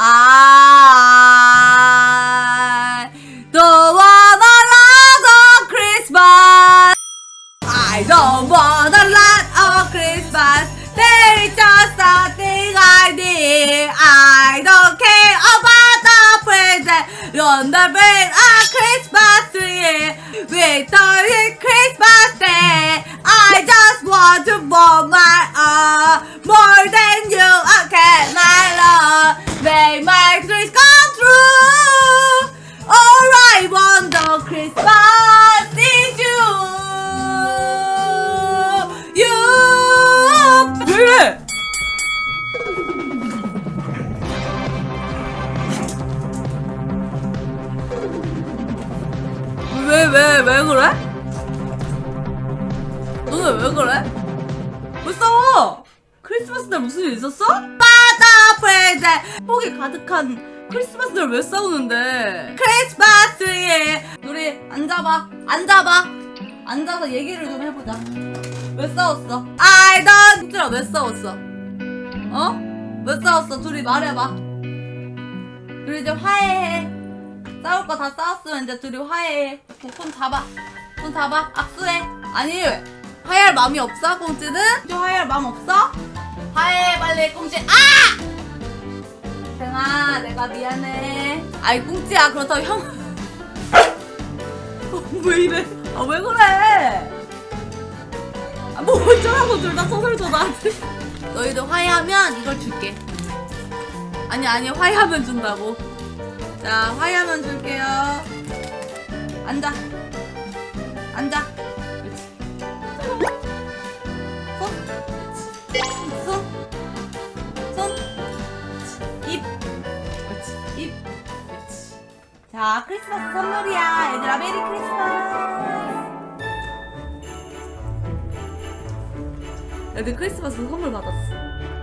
I don't Christmas. I don't want a lot of Christmas. There is just something I need. I don't care about the present. On the tree. Victory Christmas Day. I just want to want my all 왜, 왜, 왜 그래? 너는 왜 그래? 왜 싸워? 크리스마스 날 무슨 일 있었어? 바다 프레젠 폭이 가득한 크리스마스 날 왜 싸우는데? 크리스마스에 우리 앉아봐 앉아봐 앉아서 얘기를 좀 해보자 왜 싸웠어? I don't 얘들아 왜 싸웠어? 어? 왜 싸웠어? 둘이 말해봐 둘이 이제 화해해 싸울 거 다 싸웠으면 이제 둘이 화해해. 이렇게 손 잡아. 손 잡아. 악수해. 아니 화해할 마음이 없어 꽁찌는? 꽁찌 화해할 마음 없어? 화해해 빨리 꽁찌 아! 땡아 내가 미안해. 아이 꽁찌야 그렇다고 형. 어, 왜 이래? 아 왜 그래? 아, 뭐 어쩌라고 둘 다 소설 줘 나한테 너희들 화해하면 이걸 줄게. 아니 아니 화해하면 준다고 자 화해하면 줄게요 앉아 앉아 손 손, 손, 입, 그렇지, 입, 그렇지. 자, 크리스마스 선물이야. 얘들아, 메리 크리스마스. 애들 크리스마스 선물 받았어.